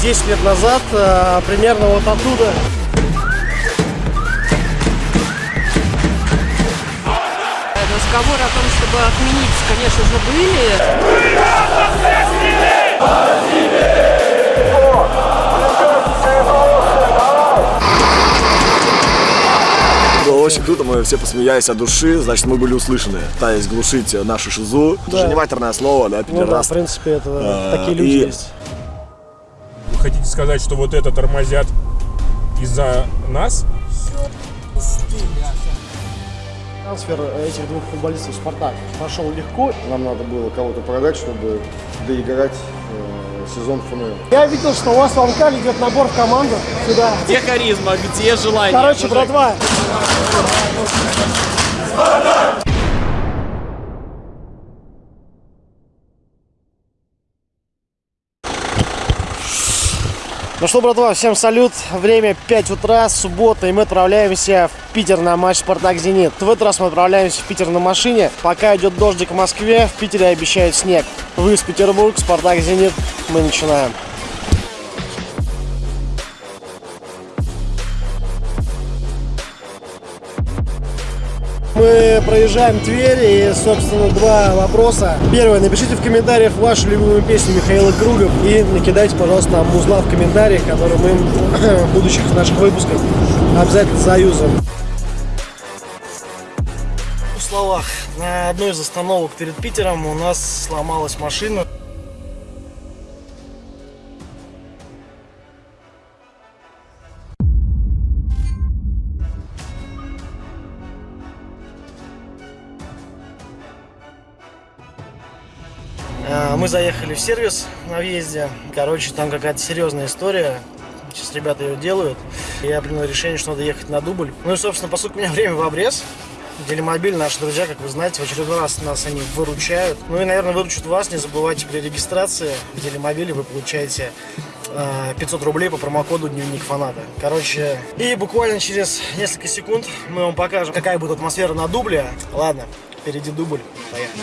Десять лет назад, э, примерно вот оттуда, Разговоры о том, чтобы отменить, конечно же, были. Было очень круто, мы все посмеялись от души, значит, мы были услышаны. Пытались глушить нашу шизу. Это же не матерное слово, да, ну да, в пидорас. принципе, это А, такие люди и- есть. Вы хотите сказать, что вот это тормозят из-за нас? Трансфер этих двух футболистов в «Спартак» прошел легко. Нам надо было кого-то продать, чтобы доиграть сезон ФНЛ. Я видел, что у вас в Анкале идет набор в команду сюда. Где харизма, где желание? Короче, братва, Ну что, братва, всем салют. Время 5 утра, суббота, и мы отправляемся в Питер на матч «Спартак-Зенит». В этот раз мы отправляемся в Питер на машине. Пока идет дождик в Москве, в Питере обещают снег. Вы из Петербург, «Спартак-Зенит». Мы начинаем. Мы проезжаем Тверь и, собственно, два вопроса. Первое, напишите в комментариях вашу любимую песню Михаила Круга и накидайте, пожалуйста, нам музла в комментариях, которые мы в будущих наших выпусках обязательно заюзаем. В словах, на одной из остановок перед Питером у нас сломалась машина. Мы заехали в сервис на въезде. Короче, там какая-то серьезная история. Сейчас ребята ее делают. Я принял решение, что надо ехать на дубль. Ну и, собственно, поскольку у меня время в обрез, Делимобиль, наши друзья, как вы знаете, в очередной раз нас они выручают. Ну и, наверное, выручат вас. Не забывайте при регистрации в Делимобиле вы получаете э, 500 рублей по промокоду Дневник Фаната. Короче, и буквально через несколько секунд мы вам покажем, какая будет атмосфера на дубле. Ладно, впереди дубль. Поехали.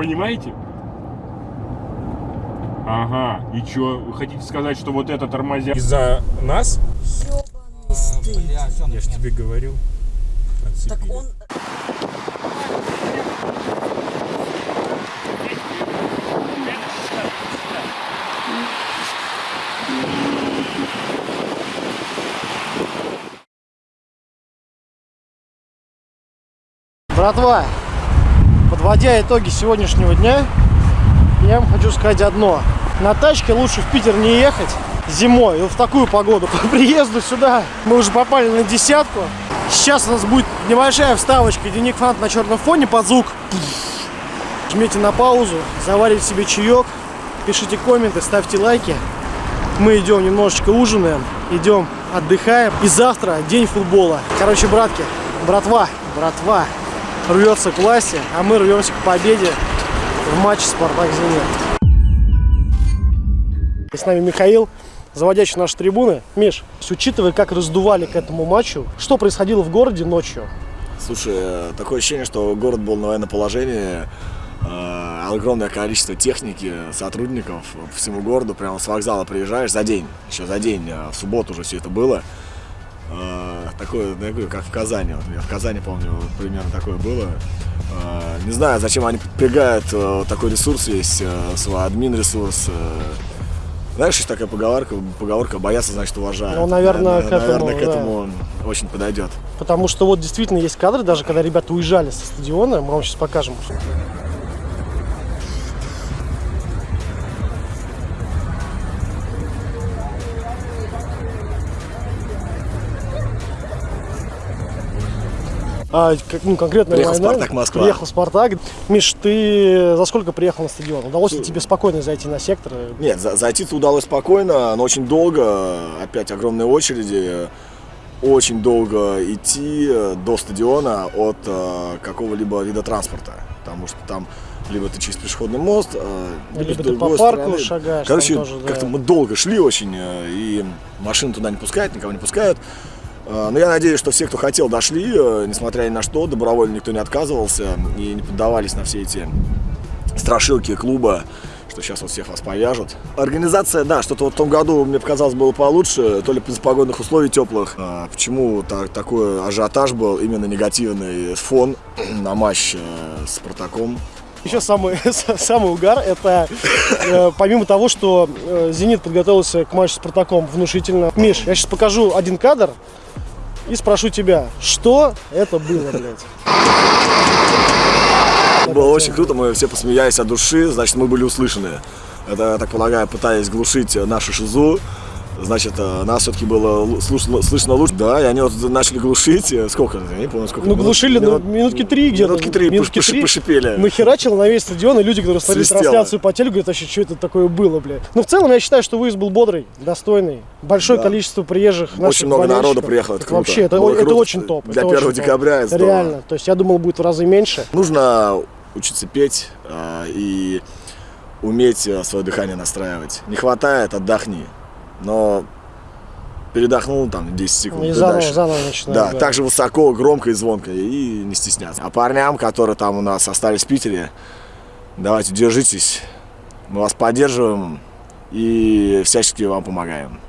Понимаете? Ага, и чё? Вы хотите сказать, что вот это тормозят из-за нас? Я ж тебе говорил. Так он... Братва, подводя итоги сегодняшнего дня, я вам хочу сказать одно. На тачке лучше в Питер не ехать зимой, в такую погоду. По приезду сюда мы уже попали на десятку. Сейчас у нас будет небольшая вставочка, денег фанат на черном фоне под звук. Жмите на паузу, заварите себе чаек, пишите комменты, ставьте лайки. Мы идем немножечко ужинаем, идем отдыхаем. И завтра день футбола. Короче, братки, братва, братва рвется к власти, а мы рвемся к победе в матче Спартак-Зенит. С нами Михаил, заводящий наши трибуны. Миш, учитывая, как раздували к этому матчу, что происходило в городе ночью? Слушай, э, такое ощущение, что город был на военном положении. э, Огромное количество техники, сотрудников по всему городу. Прямо с вокзала приезжаешь за день, еще за день, э, в субботу уже все это было. Э, Такое, такое, как в Казани. Вот я в Казани помню, примерно такое было. Э, Не знаю, зачем они подпрягают э, такой ресурс весь, э, свой админ ресурс. Знаешь, есть такая поговорка, поговорка «бояться, значит, уважают». Ну, наверное, к этому, наверное, к да. этому очень подойдет. Потому что вот действительно есть кадры, даже когда ребята уезжали со стадиона, мы вам сейчас покажем. А, как, ну, конкретно Приехал война. «Спартак» Москва. Приехал Спартак. Миш, ты за сколько приехал на стадион? Удалось ли тебе спокойно зайти на сектор? Нет, за- зайти-то удалось спокойно, но очень долго, опять огромные очереди, очень долго идти э, до стадиона от э, какого-либо вида транспорта, потому что там либо ты через пешеходный мост, э, Либо с ты по парку стороны- шагаешь, Короче, тоже, да. как-то мы долго шли очень, э, и машин туда не пускают, никого не пускают. Э, Но я надеюсь, что все, кто хотел, дошли, э, несмотря ни на что, добровольно никто не отказывался и не поддавались на все эти страшилки клуба, что сейчас вот всех вас повяжут. Организация, да, что-то вот в том году, мне показалось, было получше, то ли из погодных условий теплых. А, почему та- такой ажиотаж был, именно негативный фон на матч э, с Спартаком. Еще самый, самый угар, это э, помимо того, что э, «Зенит» подготовился к матчу с «Спартаком» внушительно. Миш, я сейчас покажу один кадр и спрошу тебя, что это было, блядь? Было очень круто, мы все посмеялись от души, значит, мы были услышаны. Это, я так полагаю, пытаясь глушить нашу шизу, значит, э, нас все-таки было слышно, слышно лучше. Да, и они вот начали глушить, э, сколько, я не помню, сколько. Ну, минут- глушили ну, минут- минутки три где-то. Минутки три, Минутки поши- три. пошипели. Нахерачило на весь стадион, и люди, которые смотрели Свистело. трансляцию по телю, говорят, вообще, что это такое было, блядь. Ну, в целом, я считаю, что выезд был бодрый, достойный. Большое Да. количество приезжих наших Очень много народу приехало, это круто. Вообще, это, Было это круто, очень топ. для это 1 очень декабря это здорово. Реально. То есть, я думал, будет в разы меньше. Нужно учиться петь э, и уметь э, свое дыхание настраивать. Не хватает, отдохни. Но передохнул там 10 секунд. И и заново, дальше. заново начинаем. Да, так же высоко, громко и звонко, и не стесняться. А парням, которые там у нас остались в Питере, давайте держитесь, мы вас поддерживаем и всячески вам помогаем.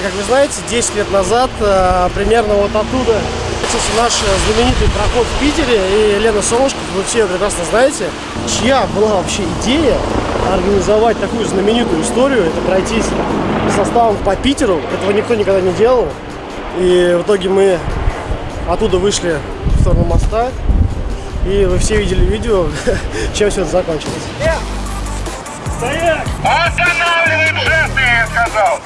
Как вы знаете, 10 лет назад, э, примерно вот оттуда, начался наш знаменитый проход в Питере, и Лена Солнышко, вы все ее прекрасно знаете, чья была вообще идея организовать такую знаменитую историю, это пройтись составом по Питеру, этого никто никогда не делал, и в итоге мы оттуда вышли в сторону моста, и вы все видели видео, чем все это закончилось. Останавливаем жесты, я сказал!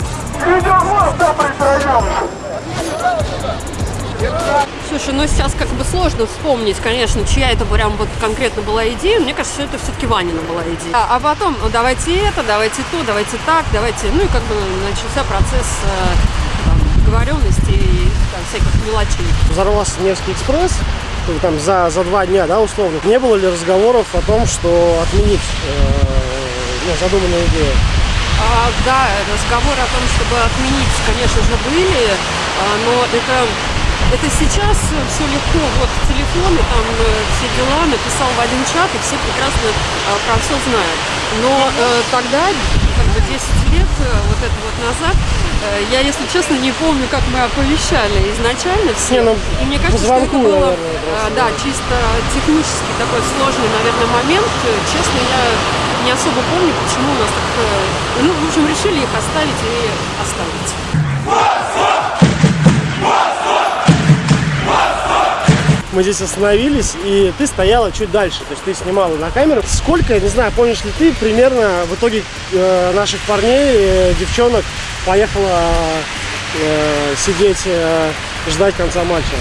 Слушай, ну сейчас как бы сложно вспомнить, конечно, чья это прям вот конкретно была идея. Мне кажется, что это все-таки Ванина была идея. А, а потом, ну, давайте это, давайте то, давайте так, давайте... Ну и как бы начался процесс э, договоренности и там, всяких мелочей. взорвался Невский экспресс, ну, там за, за два дня, да, условно, не было ли разговоров о том, что отменить э, ну, задуманную идею? А, да, разговоры о том, чтобы отменить, конечно же, были, а, но это, это сейчас все легко. Вот телефоны, там э, все дела, написал в один чат, и все прекрасно а, про все знают. Но э, тогда, как бы 10 лет э, вот это вот назад, э, я, если честно, не помню, как мы оповещали изначально все. Не, ну, и мне кажется, что это звонку, было, наверное, просто, да, да. чисто технически такой сложный, наверное, момент. Честно, я не особо помню, почему у нас так... э, Ну, в общем, решили их оставить и оставить. Мы здесь остановились, и ты стояла чуть дальше, то есть ты снимала на камеру. Сколько, не знаю, помнишь ли ты, примерно в итоге э, наших парней, э, девчонок поехала э, сидеть, ждать конца матча?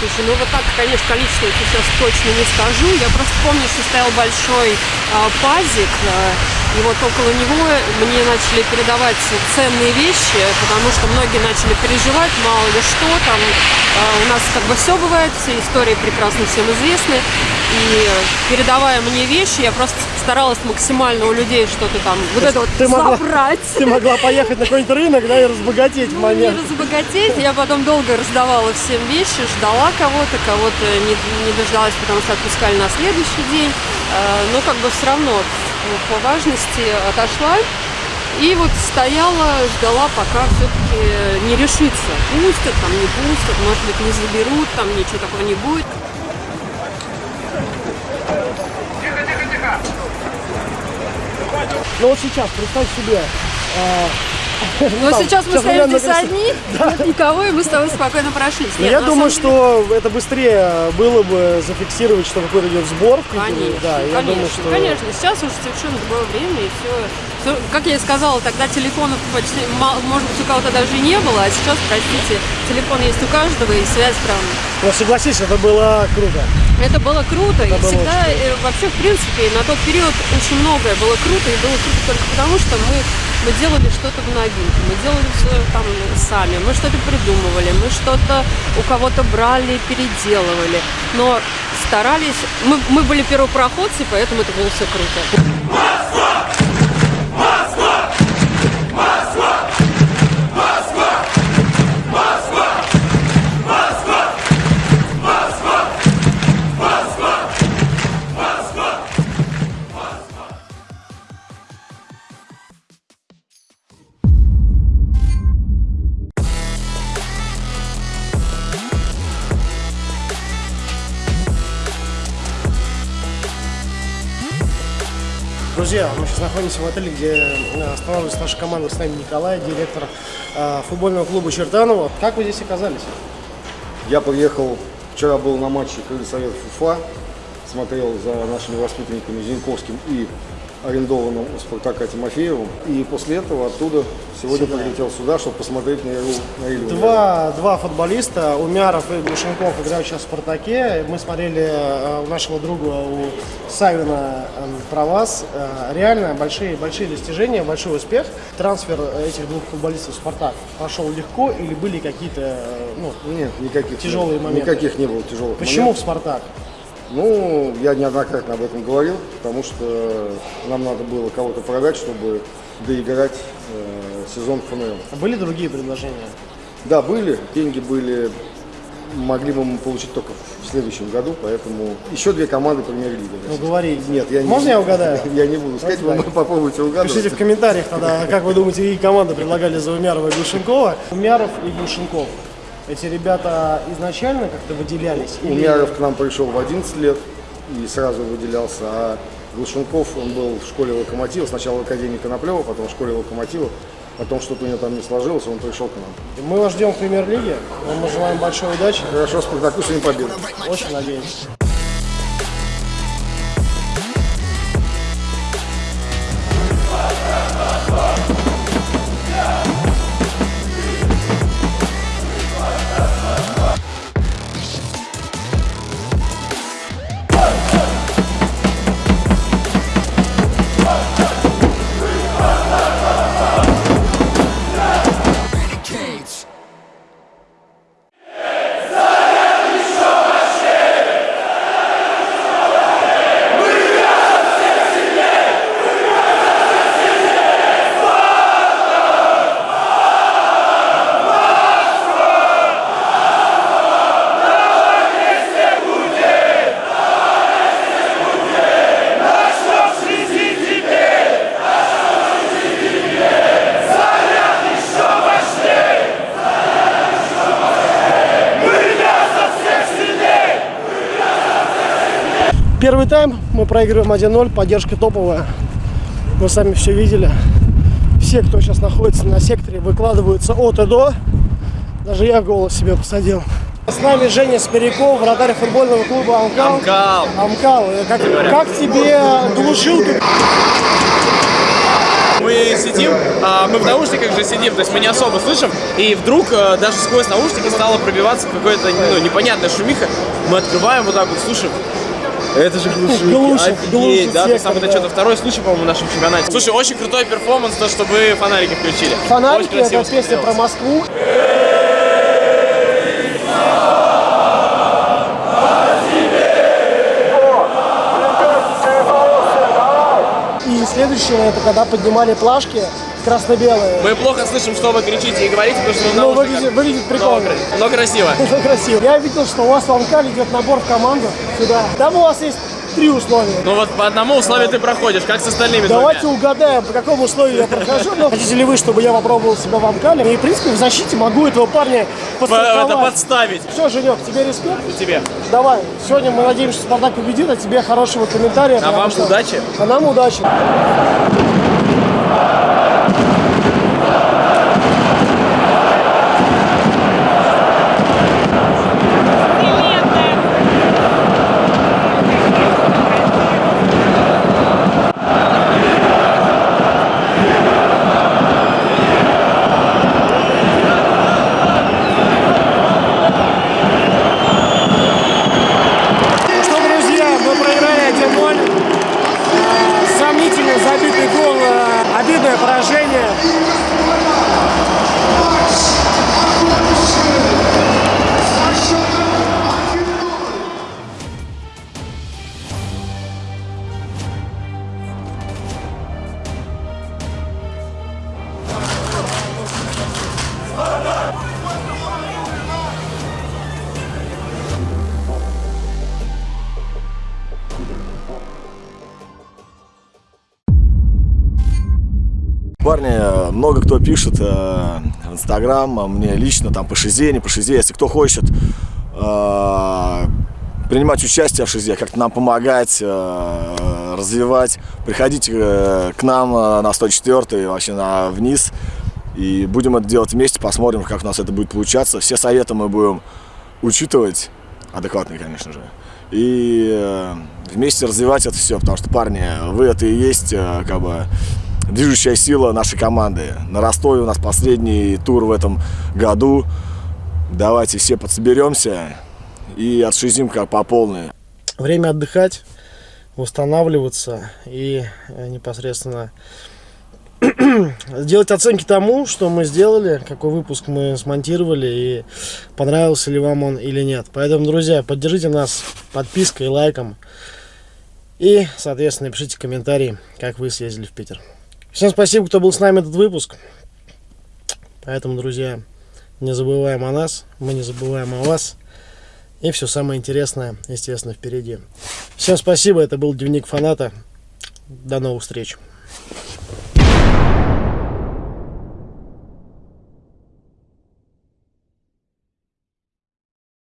Слушай, ну вот так, конечно, количество я сейчас точно не скажу. Я просто помню, что стоял большой а, пазик, а, И вот около него мне начали передавать ценные вещи, потому что многие начали переживать, мало ли что там. А, У нас как бы все бывает, все истории прекрасно всем известны. И передавая мне вещи, я просто старалась максимально у людей что-то там вот это вот ты могла- забрать. Ты могла поехать на какой-нибудь рынок, да, и разбогатеть в Ну, не момент. разбогатеть. Я потом долго раздавала всем вещи, ждала кого-то, кого-то не, не дождалась, потому что отпускали на следующий день. Э, Но как бы все равно по важности отошла. И вот стояла, ждала, пока все-таки не решится. Пустят, там не пустят, может быть не заберут, там ничего такого не будет. Ну вот сейчас, представь себе, а, Но там, сейчас мы стоим здесь одни, нет никого, и мы с тобой спокойно прошлись. Ну, Нет, я думаю, деле- что это быстрее было бы зафиксировать, что какой-то идет сбор. Конечно, да, я конечно, думаю, что... конечно. Сейчас уже совершенно другое время, и все, Как я и сказала, тогда телефонов почти, может быть, у кого-то даже и не было, а сейчас, простите, телефон есть у каждого, и связь прям... Но согласись, это было круто. Это было круто, и было всегда, очень э, вообще, в принципе, на тот период очень многое было круто, и было круто только потому, что мы, мы делали что-то в новинку, мы делали все там сами, мы что-то придумывали, мы что-то у кого-то брали, переделывали, но старались, мы, мы были первопроходцы, поэтому это было все круто. Находимся в отеле, где э, останавливается наша команда. С нами Николай, директор э, футбольного клуба Чертанова. Как вы здесь оказались? Я приехал, вчера был на матче Крылья Совет ФУФА, смотрел за нашими воспитанниками Зиньковским и арендованным у Спартака Тимофеевым. И после этого оттуда сегодня Сюда. прилетел сюда, чтобы посмотреть на игру на Илью. Два, два футболиста, Умяров и Глушенков играют сейчас в «Спартаке». Мы смотрели э, у нашего друга, у Савина э, про вас. Э, Реально большие, большие достижения, большой успех. Трансфер этих двух футболистов в «Спартак» прошел легко или были какие-то э, ну, Нет, никаких Тяжелые не моменты. Никаких не было тяжелых Почему в моментов. «Спартак»? Ну, я неоднократно об этом говорил, потому что нам надо было кого-то продать, чтобы доиграть э, сезон ФНЛ. Были другие предложения? Да, были, деньги были, могли бы мы получить только в следующем году, поэтому еще две команды премьер-лиги. Ну, говори. Нет, я не Можно я угадаю? Я не буду сказать, вы попробуйте угадывать. Пишите в комментариях тогда, как вы думаете, какие команды предлагали за Умярова и Глушенкова. Умяров и Глушенков. Эти ребята изначально как-то выделялись? Умяров к нам пришел в 11 лет и сразу выделялся, а Глушенков, он был в школе Локомотива, сначала в Академии Коноплева, потом в школе Локомотива, потом что-то у него там не сложилось, он пришел к нам. Мы вас ждем в премьер-лиге. Мы желаем большой удачи. Хорошо, Спартаку сегодня победа. Очень надеемся. Первый тайм мы проигрываем 1-0, поддержка топовая. Вы сами все видели. Все, кто сейчас находится на секторе, выкладываются от и до. Даже я голос себе посадил. С нами Женя Спиряков, вратарь футбольного клуба Амкал. Амкал. Амкал. Э, Как, как тебе глушилка? Мы сидим, а, мы в наушниках же сидим, то есть мы не особо слышим, и вдруг а, даже сквозь наушники стало пробиваться какое-то ну, непонятная шумиха. Мы открываем вот так вот, слушаем, Это же глушилки, Глушит, офигеть, глушит да? То есть сектор, там это да. что-то второй случай, по-моему, в нашем чемпионате. Слушай, очень крутой перформанс, то, что вы фонарики включили. Фонарики это песня про смотрелось. Москву. И следующее, это когда поднимали плашки красно-белые. Мы плохо слышим, что вы кричите и говорите, потому что Ну, выглядит, выглядит прикольно. Но, но красиво. Это красиво. Я видел, что у вас в Амкале идет набор в команду сюда. Там у вас есть три условия. Ну вот по одному условию ты проходишь, как с остальными Давайте двумя. угадаем, по какому условию я прохожу. Ну, хотите ли вы, чтобы я попробовал себя в Амкале? И, в принципе, в защите могу этого парня Это подставить Все, Женек, тебе респект. тебе. Давай, сегодня мы надеемся, что Спартак победит, а тебе хорошего комментария. А вам что- удачи. А нам удачи. Парни, много кто пишет э, в Инстаграм, а мне лично, там по шизе, не по шизе, если кто хочет э, принимать участие в шизе, как-то нам помогать, э, развивать, приходите э, к нам э, на 104 вообще на вниз, и будем это делать вместе, посмотрим, как у нас это будет получаться. Все советы мы будем учитывать, адекватные, конечно же, и э, вместе развивать это все, потому что, парни, вы это и есть, э, как бы, движущая сила нашей команды. На Ростове у нас последний тур в этом году. Давайте все подсоберемся и отшизим как по полной. Время отдыхать, восстанавливаться и э, непосредственно делать оценки тому, что мы сделали, какой выпуск мы смонтировали и понравился ли вам он или нет. Поэтому, друзья, поддержите нас подпиской, лайком и, соответственно, пишите комментарии, как вы съездили в Питер. Всем спасибо, кто был с нами этот выпуск. Поэтому, друзья, не забываем о нас, мы не забываем о вас. И все самое интересное, естественно, впереди. Всем спасибо, это был Дневник Фаната. До новых встреч.